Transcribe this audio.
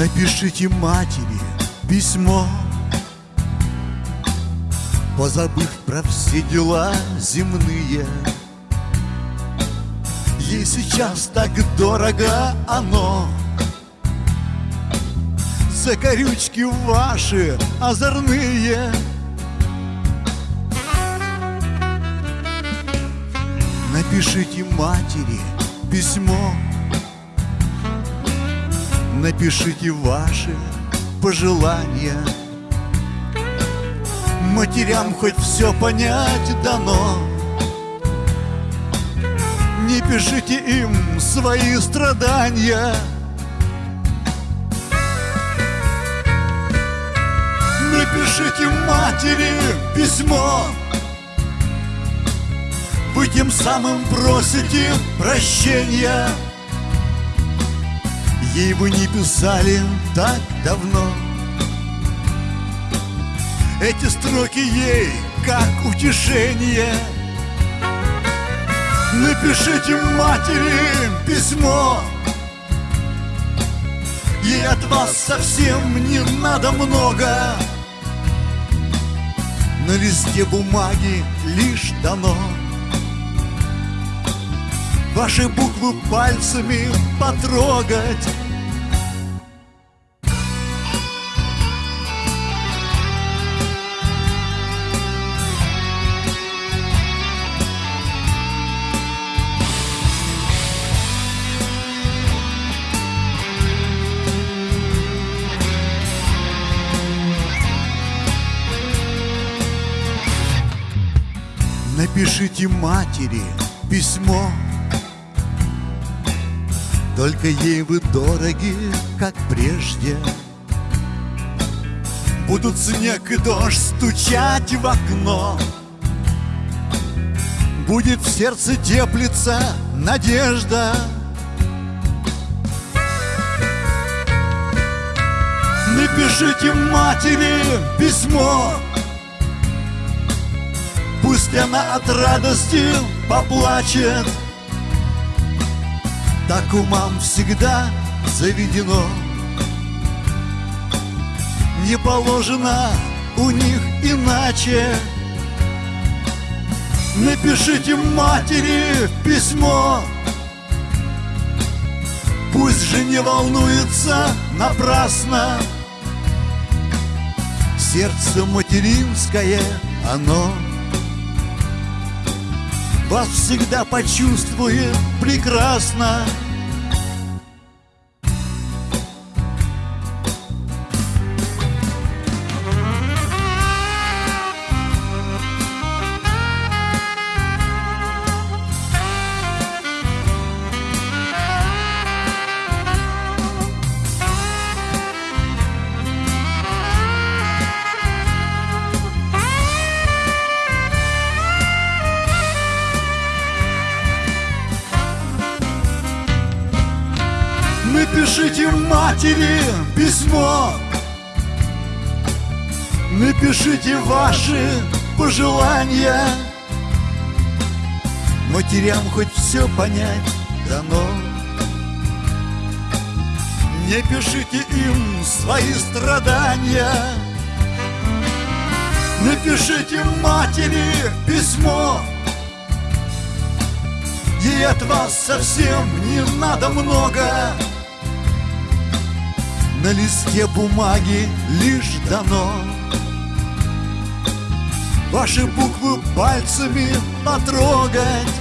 Напишите матери письмо. Позабыв про все дела земные. Ей сейчас так дорого оно. Закорючки ваши озорные. Напишите матери письмо Напишите ваши пожелания. Матерям хоть все понять дано. Не пишите им свои страдания. Напишите матери письмо. Вы тем самым просите прощения Ей вы не писали так давно. Эти строки ей как утешение. Напишите матери письмо. Ей от вас совсем не надо много. На листе бумаги лишь дано. Ваши буквы пальцами потрогать Напишите матери письмо. Только ей вы дороги, как прежде. Будут снег и дождь стучать в окно. Будет в сердце теплиться надежда. Напишите матери письмо Пусть она от радости поплачет. Так умам всегда заведено. Не положено у них иначе. Напишите матери письмо. Пусть же не волнуется напрасно. Сердце материнское, оно вас всегда почувствует прекрасно. Напишите матери письмо. Напишите ваши пожелания. Матерям хоть все понять дано. Не пишите им свои страдания. Напишите матери письмо. Ей от вас совсем не надо много на листе бумаги лишь дано. Ваши буквы пальцами потрогать